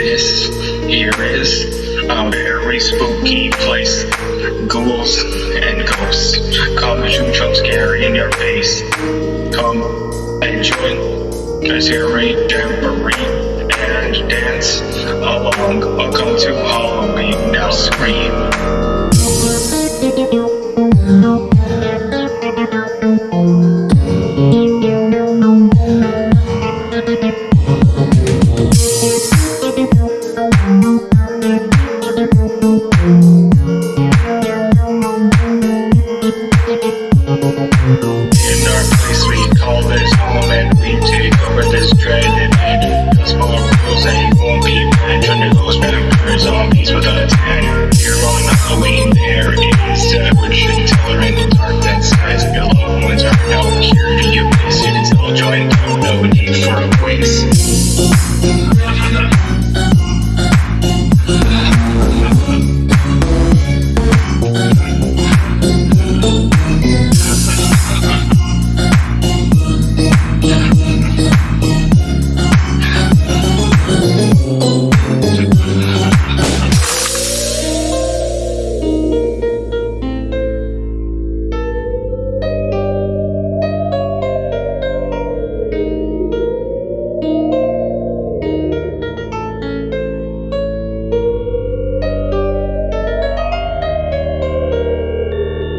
this here is a very spooky place. Ghouls and ghosts come to jump scare in your face. Come and join as here a tambourine and dance along. Welcome to Halloween. Now scream. Halloween there is temperature intolerant dark that size of your loved ones are now here to you visit until joined no need for a quiz.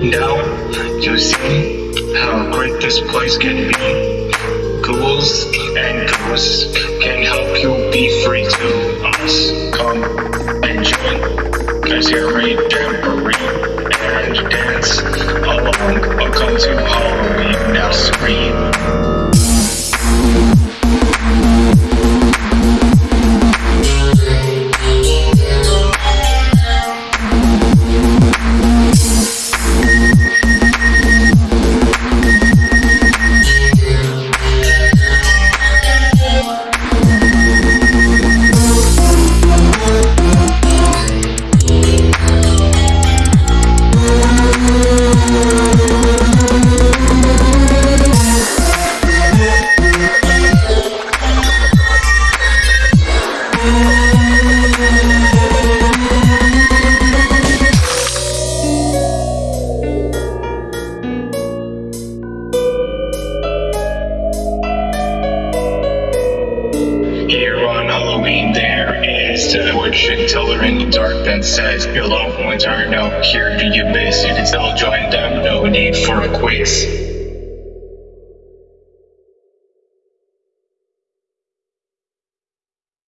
Now you see how great this place can be. Ghouls and ghosts can help you be free to us. Come and join, cause you're a jamboree and dance along. Welcome to Halloween. Now scream. Halloween, there is in the dark that says your loved ones are now here to you visit until join them. No need for a quiz.